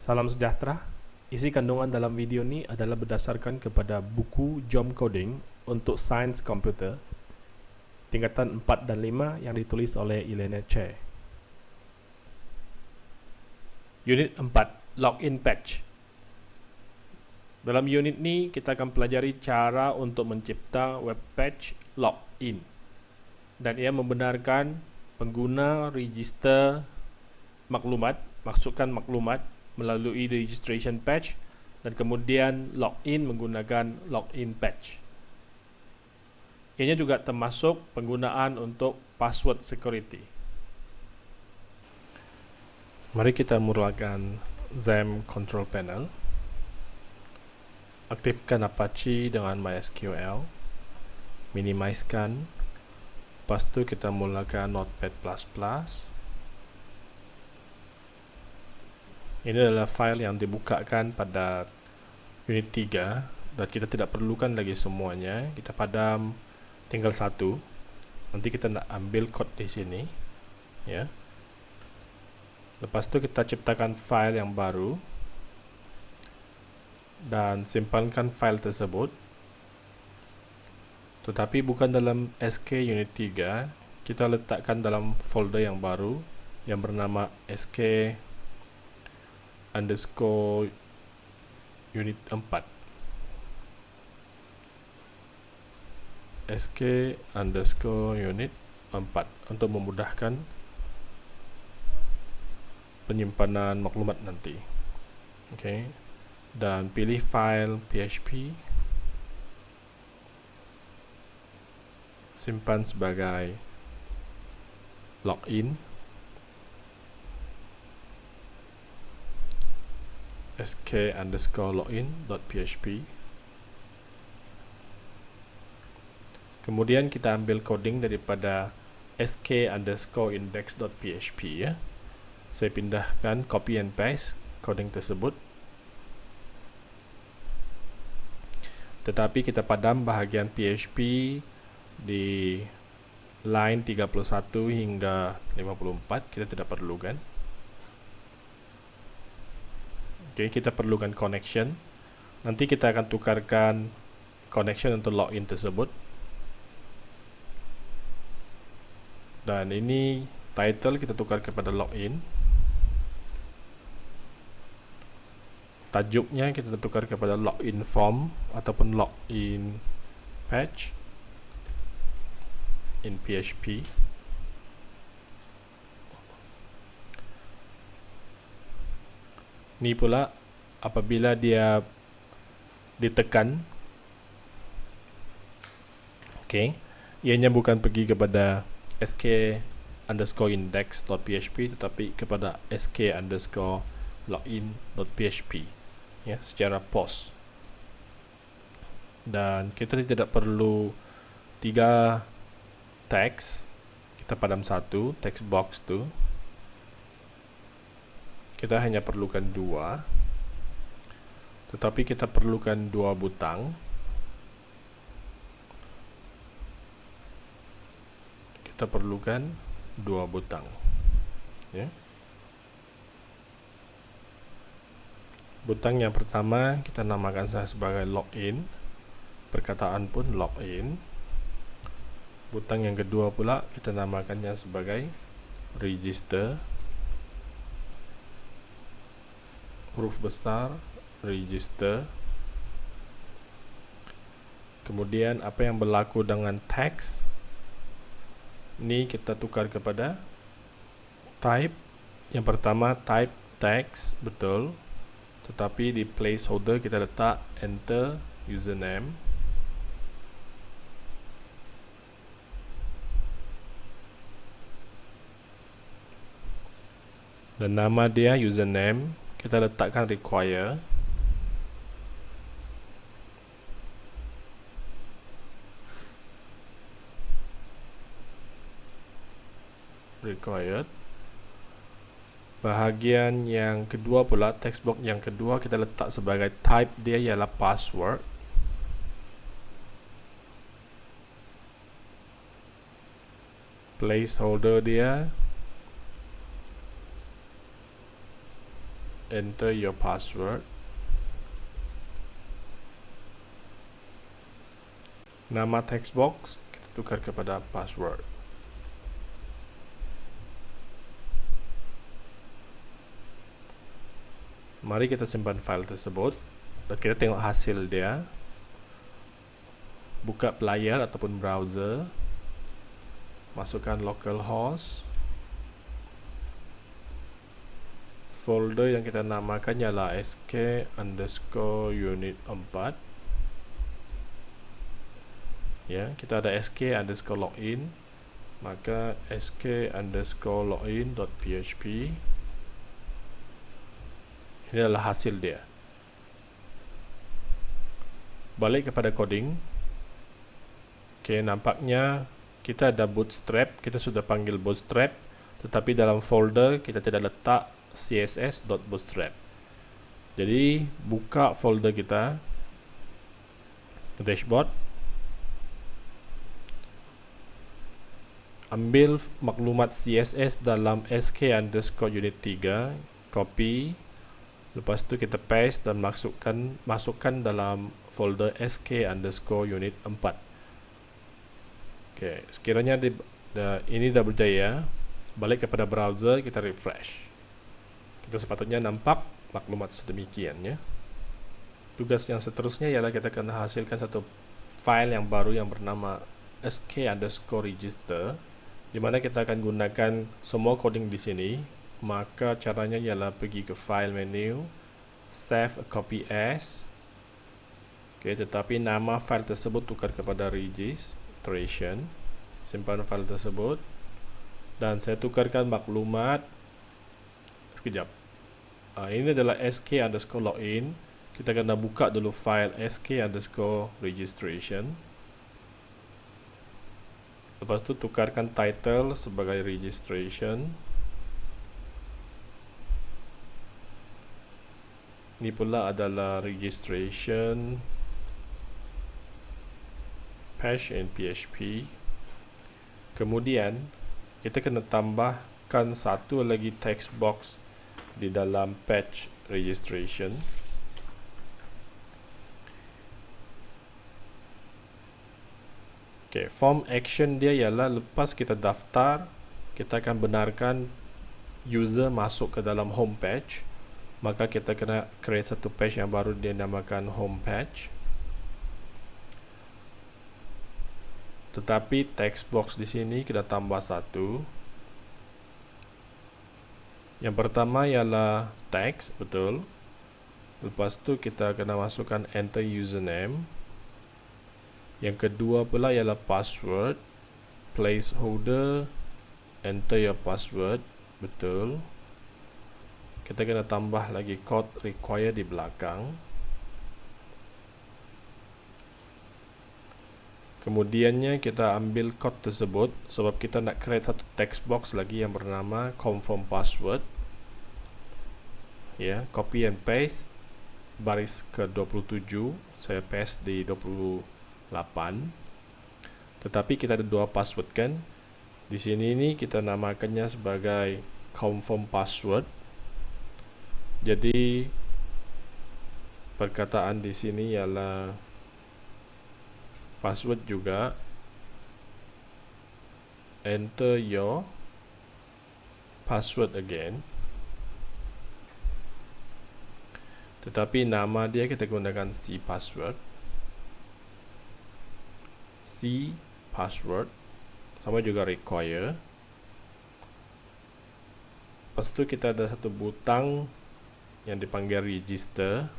Salam sejahtera. Isi kandungan dalam video ni adalah berdasarkan kepada buku Jom Coding untuk Sains Komputer tingkatan 4 dan 5 yang ditulis oleh Elena Che. Unit 4, Login Patch. Dalam unit ni kita akan pelajari cara untuk mencipta web page login. Dan ia membenarkan pengguna register maklumat, masukkan maklumat melalui registration patch dan kemudian login menggunakan login patch. Ianya juga termasuk penggunaan untuk password security. Mari kita mulakan XAMPP control panel. Aktifkan Apache dengan MySQL. Minimizekan Lepas tu kita mulakan Notepad++. Ini adalah file yang dibukakan pada unit 3 dan kita tidak perlukan lagi semuanya. Kita padam tinggal satu. Nanti kita nak ambil kod di sini. Ya. Lepas tu kita ciptakan file yang baru dan simpankan file tersebut tetapi bukan dalam SK unit 3 kita letakkan dalam folder yang baru yang bernama SK underscore unit 4 SK underscore unit 4 untuk memudahkan penyimpanan maklumat nanti. Okay. dan pilih file PHP simpan sebagai login sk underscore login dot php kemudian kita ambil coding daripada sk underscore index dot php ya. Saya pindahkan copy and paste coding tersebut. Tetapi kita padam bahagian php di line 31 hingga 54 kita tidak perlukan ok kita perlukan connection. Nanti kita akan tukarkan connection untuk login tersebut. Dan ini title kita tukar kepada login. Tajuknya kita tukar kepada login form ataupun login page in PHP ni pula apabila dia ditekan. Ok ianya bukan pergi kepada sk underscore index.php tetapi kepada sk underscore login.php ya secara post dan kita tidak perlu tiga teks. Kita padam satu text box tu kita hanya perlukan dua. Tetapi kita perlukan dua butang. Kita perlukan dua butang. Ya. Butang yang pertama kita namakan saya sebagai login. Perkataan pun login. Butang yang kedua pula kita namakannya sebagai register huruf besar register. Kemudian apa yang berlaku dengan text? Ini kita tukar kepada type. Yang pertama type text betul. Tetapi di placeholder kita letak enter username. Dan nama dia username kita letakkan require. Required. Bahagian yang kedua pula text box yang kedua kita letak sebagai type dia ialah password. Placeholder dia enter your password. Nama text box kita tukar kepada password. Mari kita simpan file tersebut. Dan kita tengok hasil dia. Buka player ataupun browser. Masukkan localhost folder yang kita namakan ialah sk underscore unit 4 ya kita ada sk underscore login maka sk underscore login dot php. Ini adalah hasil dia. Balik kepada coding. Ok nampaknya kita ada bootstrap kita sudah panggil bootstrap tetapi dalam folder kita tidak letak css.bootstrap jadi buka folder kita dashboard. Ambil maklumat CSS dalam sk underscore unit 3 copy. Lepas tu kita paste dan masukkan masukkan dalam folder sk underscore unit 4 ok sekiranya di, the, ini dah berjaya balik kepada browser kita refresh kita sepatutnya nampak maklumat sedemikian ya. Tugas yang seterusnya ialah kita akan hasilkan satu file yang baru yang bernama sk underscore register di mana kita akan gunakan semua coding di sini. Maka caranya ialah pergi ke file menu save a copy as. Okay, tetapi nama file tersebut tukar kepada registration. Simpan file tersebut. Dan saya tukarkan maklumat. Sekejap uh, ini adalah sk underscore login. Kita kena buka dulu file sk underscore registration. Lepas tu tukarkan title sebagai registration. Ni pula adalah registration patch in PHP kemudian kita kena tambahkan satu lagi text box di dalam patch registration Okay, form action dia ialah lepas kita daftar, kita akan benarkan user masuk ke dalam home page. Maka kita kena create satu page yang baru dia namakan home page. Tetapi text box di sini kita tambah satu. Yang pertama ialah text, betul. Lepas tu kita kena masukkan enter username. Yang kedua pula ialah password Placeholder Enter your password Betul Kita kena tambah lagi code require di belakang Kemudiannya kita ambil code tersebut Sebab kita nak create satu text box lagi yang bernama confirm password. Ya, copy and paste Baris ke 27 Saya paste di 27 8 tetapi kita ada dua password kan? Di sini ni kita namakannya sebagai confirm password. Jadi perkataan di sini ialah password juga. Enter your password again. Tetapi nama dia kita gunakan C password. C password. Sama juga require. Lepas tu kita ada satu butang yang dipanggil register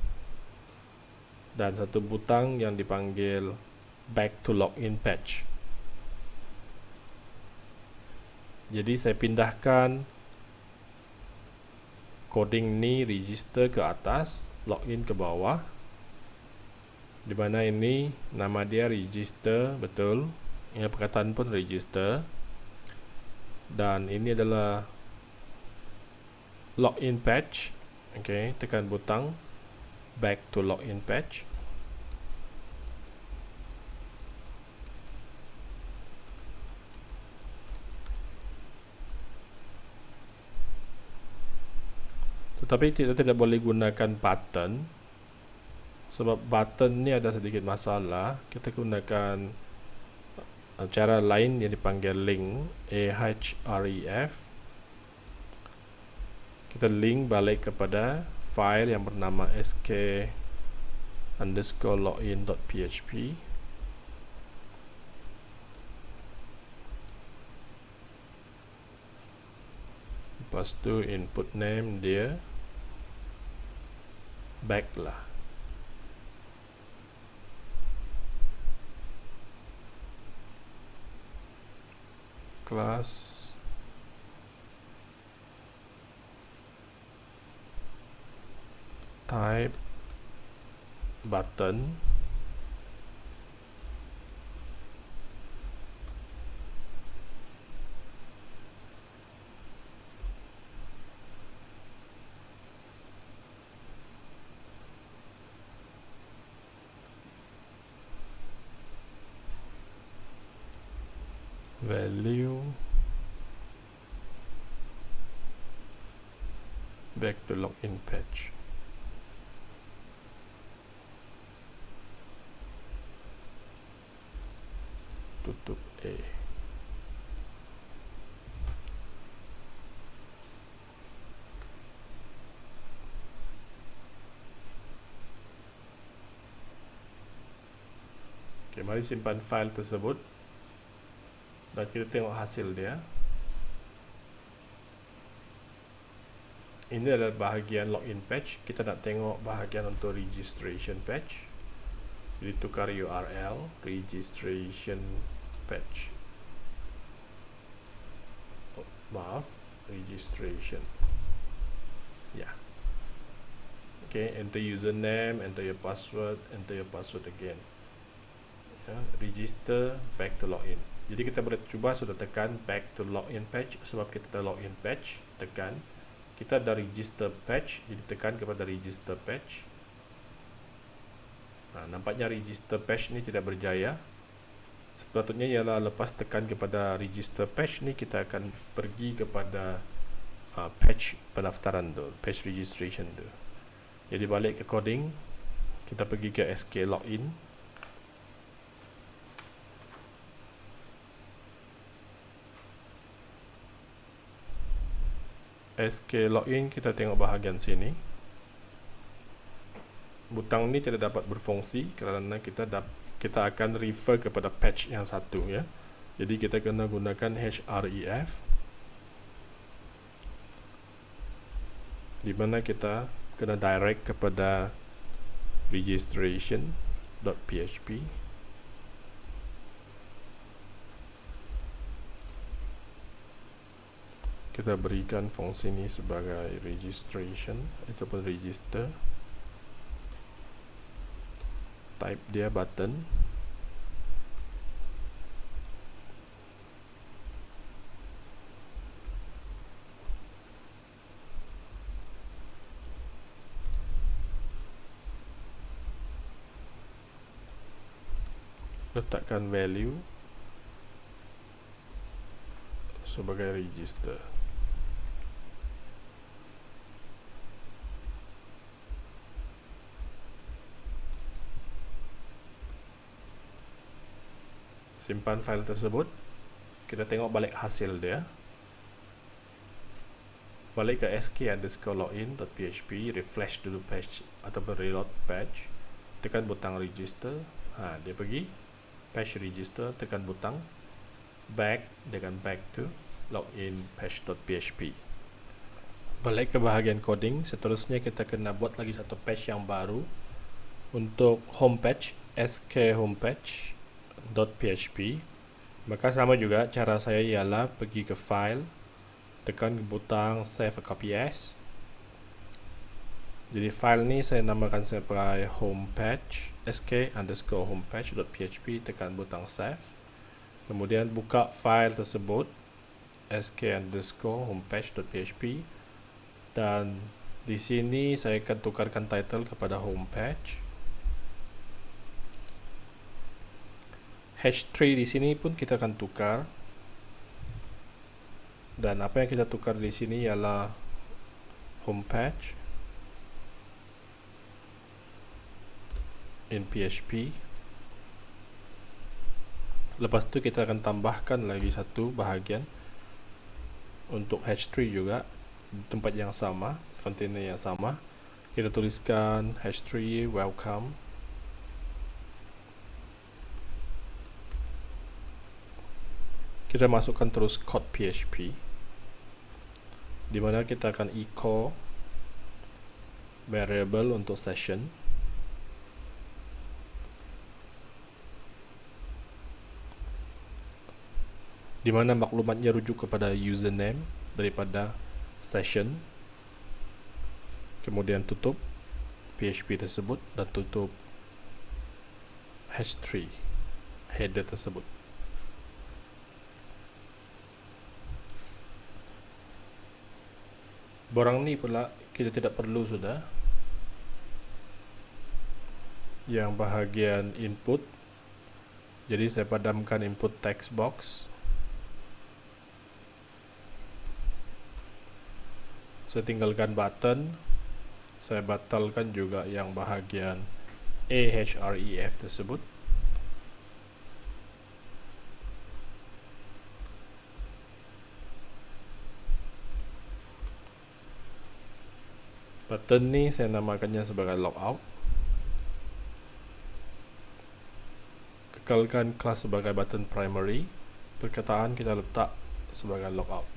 dan satu butang yang dipanggil back to login page jadi saya pindahkan coding ni register ke atas login ke bawah. Di mana ini nama dia register betul. Ini perkataan pun register. Dan ini adalah login page ok tekan butang back to login page tetapi kita tidak boleh gunakan button. Sebab button ni ada sedikit masalah. Kita gunakan uh, cara lain yang dipanggil link ahref kita link balik kepada file yang bernama sk underscore login.php lepas tu input name dia back lah class type button mari simpan file tersebut. Dan kita tengok hasil dia. Ini adalah bahagian login page kita nak tengok bahagian untuk registration page jadi tukar URL registration page oh, maaf registration. Ya. Yeah. okay enter username enter your password enter your password again yeah. register back to login. Jadi kita boleh cuba sudah tekan back to login page. Sebab kita dah login page tekan. Kita dah register page jadi tekan kepada register page. Nah, nampaknya register page ni tidak berjaya. Sepatutnya ialah lepas tekan kepada register page ni kita akan pergi kepada uh, page pendaftaran tu page registration tu. Jadi balik ke coding kita pergi ke SK login SK login kita tengok bahagian sini. Butang ni tidak dapat berfungsi kerana kita dap kita akan refer kepada patch yang satu ya. Jadi kita kena gunakan href di mana kita kena direct kepada registration.php kita berikan fungsi ini sebagai registration ataupun register. Type dia button. Letakkan value sebagai register simpan file tersebut. Kita tengok balik hasil dia. Balik ke sk underscore login.php refresh dulu page ataupun reload page tekan butang register. Ha, dia pergi page register tekan butang back dengan back to login page.php balik ke bahagian coding seterusnya kita kena buat lagi satu page yang baru untuk homepage sk homepage .php maka sama juga cara saya ialah pergi ke file tekan butang save a copy as. Jadi file ni saya namakan sebagai homepage sk underscore homepage.php tekan butang save. Kemudian buka file tersebut sk underscore homepage.php dan di sini saya akan tukarkan title kepada homepage H3 di sini pun kita akan tukar. Dan apa yang kita tukar di sini ialah home patch in php lepas tu kita akan tambahkan lagi satu bahagian untuk H3 juga tempat yang sama container yang sama. Kita tuliskan H3 welcome. Kita masukkan terus code PHP di mana kita akan echo variable untuk session. Di mana maklumatnya rujuk kepada username daripada session. Kemudian tutup PHP tersebut dan tutup h3 header tersebut borang ni pula kita tidak perlu sudah. Yang bahagian input jadi saya padamkan input text box. Saya tinggalkan button saya batalkan juga yang bahagian AHREF tersebut button ni saya namakannya sebagai logout. Kekalkan kelas sebagai button primary. Perkataan kita letak sebagai logout.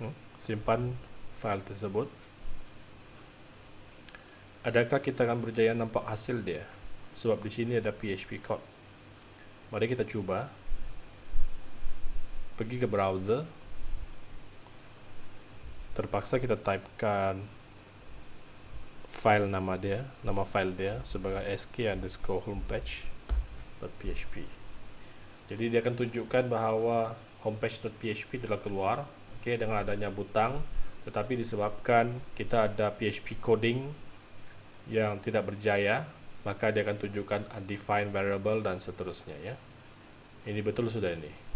Hmm? simpan file tersebut. Adakah kita akan berjaya nampak hasil dia? Sebab di sini ada PHP code. Mari kita cuba. Pergi ke browser terpaksa kita typekan file nama dia, nama file dia sebagai sk underscore homepage.php. Jadi dia akan tunjukkan bahawa homepage.php telah keluar, okay, dengan adanya butang, tetapi disebabkan kita ada PHP coding yang tidak berjaya, maka dia akan tunjukkan undefined variable dan seterusnya. Ya, ini betul sudah ini.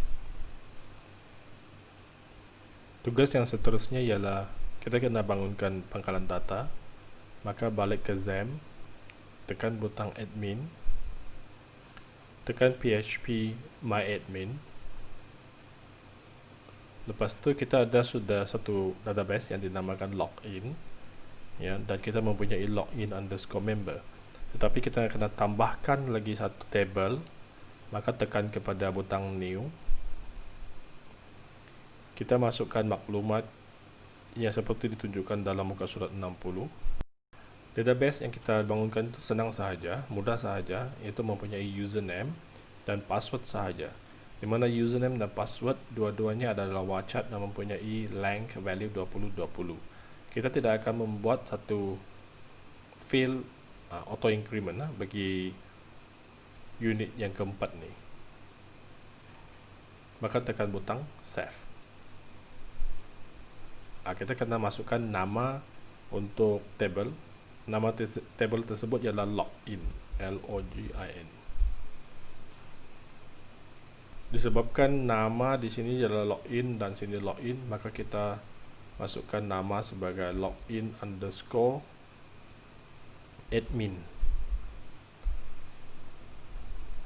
Tugas yang seterusnya ialah kita kena bangunkan pangkalan data. Maka balik ke XAMPP, tekan butang admin, tekan PHP my admin. Lepas tu kita ada sudah satu database yang dinamakan login ya dan kita mempunyai login underscore member. Tetapi kita kena tambahkan lagi satu table maka tekan kepada butang new kita masukkan maklumat yang seperti ditunjukkan dalam muka surat 60 database yang kita bangunkan itu senang sahaja mudah sahaja iaitu mempunyai username dan password sahaja. Di mana username dan password dua-duanya adalah wachat dan mempunyai length value 2020 kita tidak akan membuat satu field uh, auto increment uh, bagi unit yang keempat ni. Maka tekan butang save uh, kita kena masukkan nama untuk table. Nama table tersebut ialah login L O G I N. Disebabkan nama di sini ialah login dan sini login maka kita masukkan nama sebagai login underscore admin.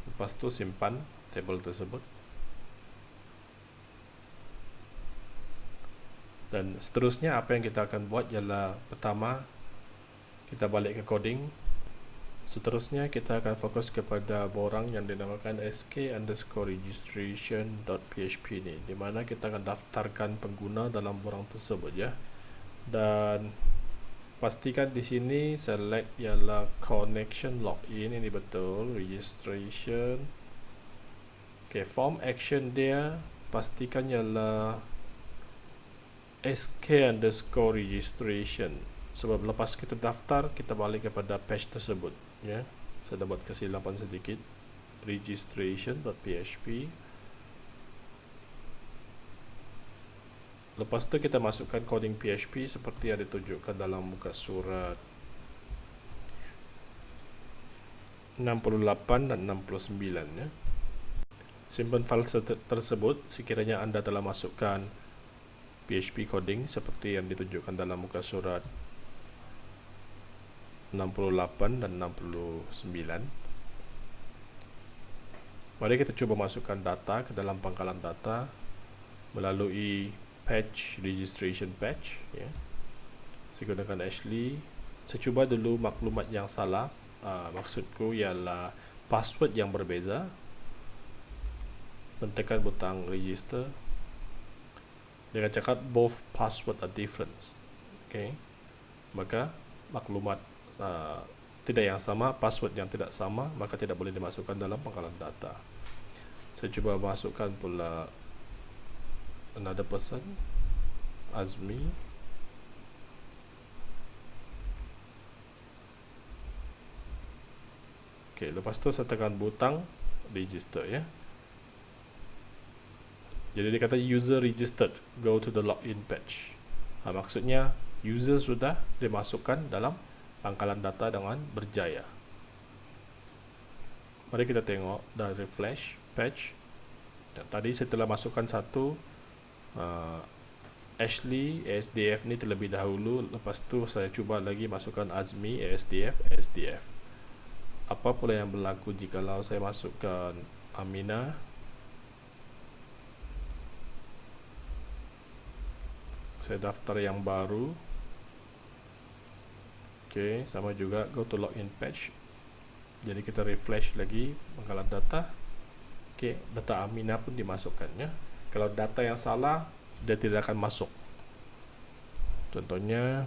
Lepas tu simpan table tersebut dan seterusnya apa yang kita akan buat ialah pertama kita balik ke coding. Seterusnya kita akan fokus kepada borang yang dinamakan sk underscore registration php ni di mana kita akan daftarkan pengguna dalam borang tersebut ya. Dan pastikan di sini select ialah connection login ini betul registration. Ok form action dia pastikan ialah sk underscore registration. Sebab lepas kita daftar kita balik kepada page tersebut ya. Saya dapat kesilapan sedikit. Registration.php lepas tu kita masukkan coding PHP seperti yang ditunjukkan dalam muka surat. 68 dan 69 ya. simpan file tersebut sekiranya anda telah masukkan PHP coding seperti yang ditunjukkan dalam muka surat 68 68 dan 69 mari kita cuba masukkan data ke dalam pangkalan data melalui patch registration patch ya. saya gunakan Ashley. Saya cuba dulu maklumat yang salah. Uh, maksudku ialah password yang berbeza. Mentekan butang register dengan cakap both password are different okay. maka maklumat uh, tidak yang sama password yang tidak sama maka tidak boleh dimasukkan dalam pangkalan data saya cuba masukkan pula another person Azmi Okay, lepas tu saya tekan butang register ya. Jadi dia kata user registered, go to the login page. Ha, maksudnya user sudah dimasukkan dalam pangkalan data dengan berjaya. Mari kita tengok dan refresh page. Dan tadi saya telah masukkan satu uh, Ashley ASDF ni terlebih dahulu. Lepas tu saya cuba lagi masukkan Azmi ASDF ASDF. Apa pula yang berlaku jika saya masukkan Amina saya daftar yang baru. Ok sama juga go to login page. Jadi kita refresh lagi pangkalan data. Ok data Amina pun dimasukkan ya. kalau data yang salah dia tidak akan masuk. Contohnya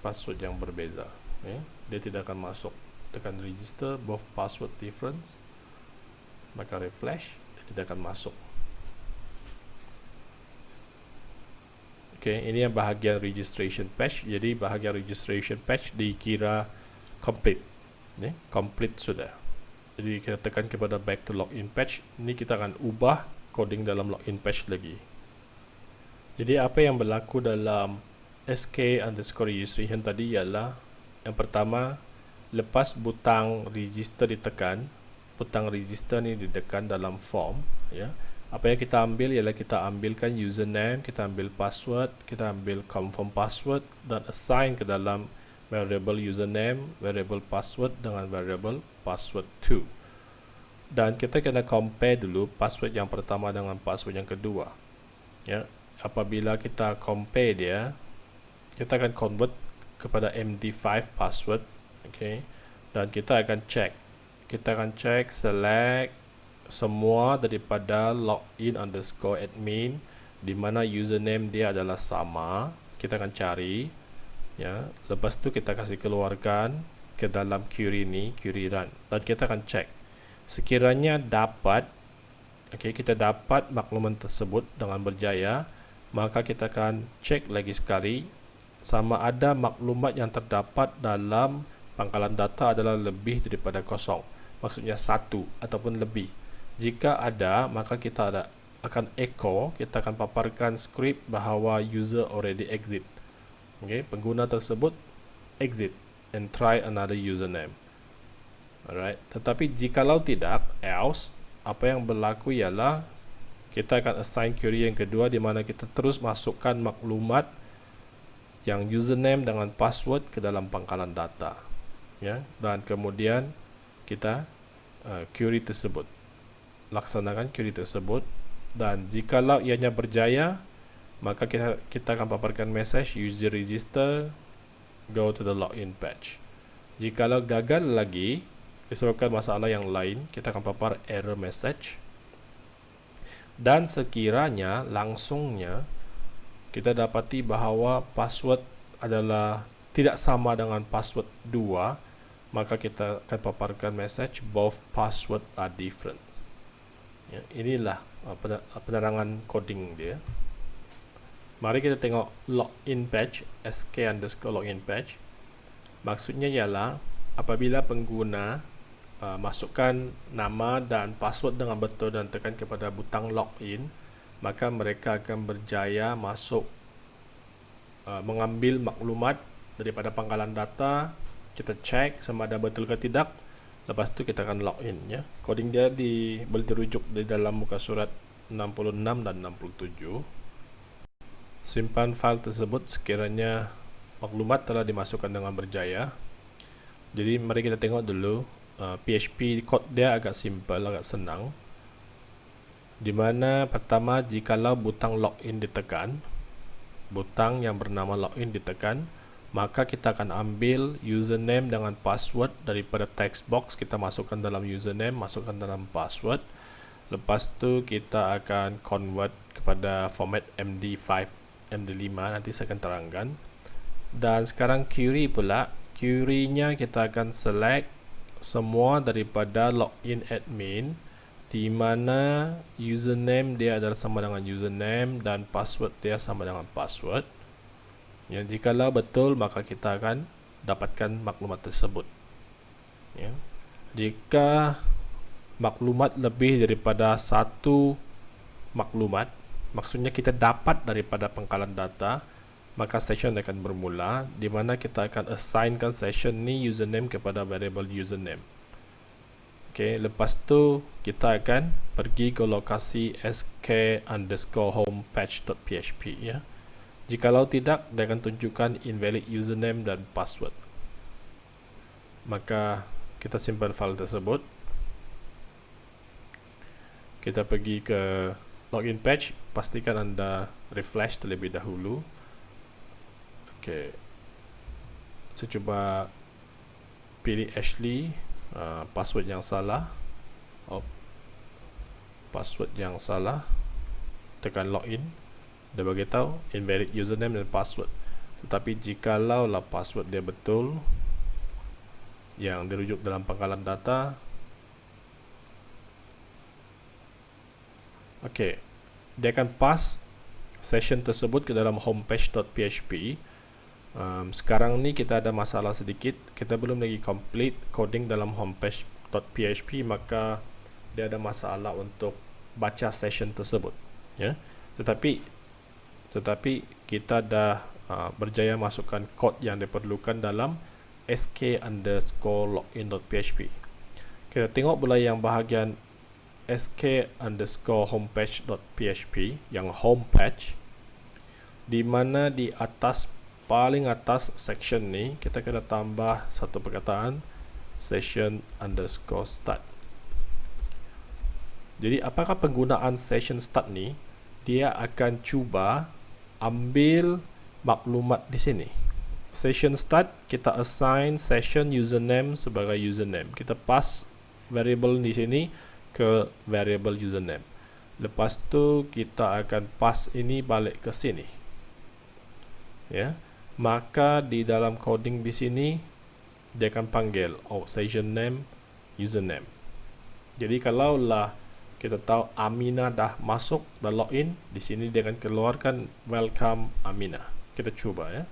password yang berbeza ya. dia tidak akan masuk. Tekan register both password difference. Maka refresh tidak akan masuk Okay, ini yang bahagian registration page. Jadi bahagian registration page dikira complete. Ya, complete sudah. Jadi kita tekan kepada back to login page. Ini kita akan ubah coding dalam login page lagi. Jadi apa yang berlaku dalam SK underscore registration tadi ialah yang pertama lepas butang register ditekan butang register ni ditekan dalam form ya. Apa yang kita ambil ialah kita ambilkan username kita ambil password kita ambil confirm password dan assign ke dalam variable username variable password dengan variable password 2 dan kita kena compare dulu password yang pertama dengan password yang kedua ya. Apabila kita compare dia kita akan convert kepada MD5 password okay. Dan kita akan check kita akan cek select semua daripada login underscore admin di mana username dia adalah sama. Kita akan cari ya. Lepas tu kita kasih keluarkan ke dalam query ni query run. Dan kita akan cek sekiranya dapat okey kita dapat makluman tersebut dengan berjaya maka kita akan cek lagi sekali. Sama ada maklumat yang terdapat dalam pangkalan data adalah lebih daripada kosong maksudnya satu ataupun lebih. Jika ada maka kita ada akan echo kita akan paparkan skrip bahawa user already exit. Okay, pengguna tersebut exit and try another username. Alright tetapi jikalau tidak else apa yang berlaku ialah kita akan assign query yang kedua di mana kita terus masukkan maklumat yang username dengan password ke dalam pangkalan data. Ya dan kemudian kita uh, query tersebut. Laksanakan query tersebut dan jikalau ianya berjaya maka kita kita akan paparkan message user register go to the login page. Jikalau gagal lagi disebabkan masalah yang lain kita akan papar error message. Dan sekiranya langsungnya kita dapati bahawa password adalah tidak sama dengan password 2 maka kita akan paparkan message both password are different. Ya, inilah uh, uh, penerangan coding dia. Mari kita tengok login page sk underscore login page. Maksudnya ialah apabila pengguna uh, masukkan nama dan password dengan betul dan tekan kepada butang login maka mereka akan berjaya masuk uh, mengambil maklumat daripada pangkalan data kita cek sama ada betul ke tidak. Lepas tu kita akan login ya. Coding dia di boleh dirujuk di dalam muka surat 66 dan 67 simpan file tersebut sekiranya maklumat telah dimasukkan dengan berjaya. Jadi mari kita tengok dulu uh, PHP code dia agak simple agak senang. Di mana pertama jikalau butang login ditekan butang yang bernama login ditekan maka kita akan ambil username dengan password daripada text box. Kita masukkan dalam username masukkan dalam password. Lepas tu kita akan convert kepada format MD5 MD5 nanti saya akan terangkan. Dan sekarang query pula. Query nya kita akan select semua daripada login admin di mana username dia adalah sama dengan username dan password dia sama dengan password Ya, jikalau betul maka kita akan dapatkan maklumat tersebut. Ya. Jika maklumat lebih daripada satu maklumat, maksudnya kita dapat daripada pengkalan data, maka session akan bermula di mana kita akan assignkan session ni username kepada variable username. Okay, lepas tu kita akan pergi ke lokasi sk underscore home patch.php ya. Jikalau tidak, dia akan tunjukkan invalid username dan password. Maka kita simpan file tersebut. Kita pergi ke login page, pastikan anda refresh terlebih dahulu. Okey. Saya cuba pilih Ashley, uh, password yang salah. Oh. Password yang salah. Tekan login dia bagi tahu invalid username dan password. Tetapi jikalau lah password dia betul yang dirujuk dalam pangkalan data. Ok dia akan pass session tersebut ke dalam homepage.php um, sekarang ni kita ada masalah sedikit. Kita belum lagi complete coding dalam homepage.php maka dia ada masalah untuk baca session tersebut ya. Tetapi tetapi kita dah uh, berjaya masukkan kod yang diperlukan dalam sk underscore login.php kita tengok pula yang bahagian sk underscore homepage.php yang homepage di mana di atas paling atas section ni kita kena tambah satu perkataan session underscore start. Jadi apakah penggunaan session start ni? Dia akan cuba ambil maklumat di sini. Session start, kita assign session username sebagai username. Kita pass variable di sini ke variable username. Lepas tu kita akan pass ini balik ke sini. Ya. Maka di dalam coding di sini dia akan panggil oh session name username. Jadi kalau lah kita tahu Amina dah masuk dah login. Di sini dia akan keluarkan welcome Amina. Kita cuba ya.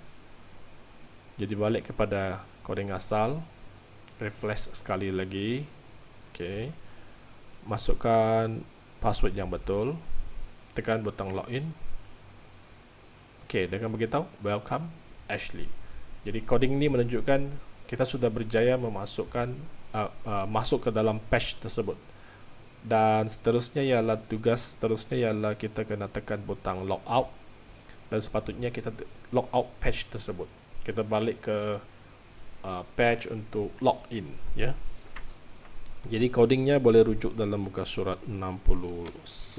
Jadi balik kepada coding asal. Refresh sekali lagi. Ok masukkan password yang betul. Tekan butang login. Ok dia akan beritahu welcome Ashley. Jadi coding ini menunjukkan kita sudah berjaya memasukkan uh, uh, masuk ke dalam page tersebut dan seterusnya ialah tugas seterusnya ialah kita kena tekan butang logout dan sepatutnya kita logout patch tersebut. Kita balik ke uh, patch untuk login ya. Jadi codingnya boleh rujuk dalam muka surat 69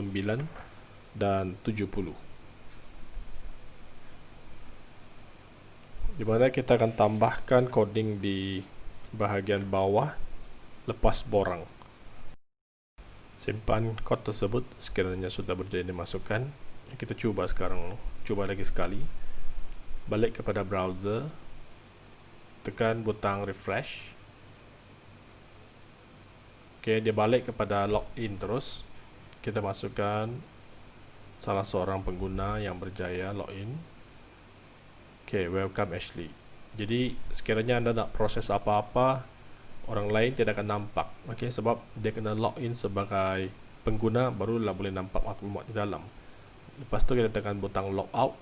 dan 70 di mana kita akan tambahkan coding di bahagian bawah lepas borang simpan kod tersebut sekiranya sudah berjaya dimasukkan. Kita cuba sekarang cuba lagi sekali. Balik kepada browser tekan butang refresh. Ok dia balik kepada login terus. Kita masukkan salah seorang pengguna yang berjaya login. Ok welcome Ashley. Jadi sekiranya anda nak proses apa-apa orang lain tidak akan nampak. Okay, sebab dia kena login sebagai pengguna barulah boleh nampak maklumat di dalam. Lepas tu kita tekan butang logout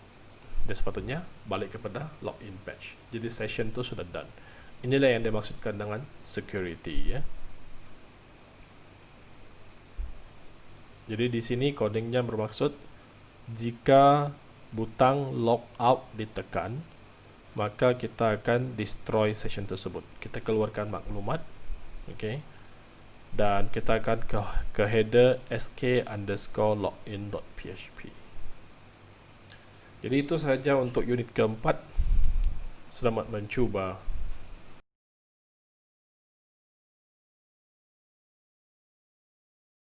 dia sepatutnya balik kepada login page jadi session tu sudah done. Inilah yang dimaksudkan dengan security ya. Jadi di sini codingnya bermaksud jika butang logout ditekan maka kita akan destroy session tersebut. Kita keluarkan maklumat okay. dan kita akan ke, ke header sk underscore login.php jadi itu sahaja untuk unit keempat. Selamat mencuba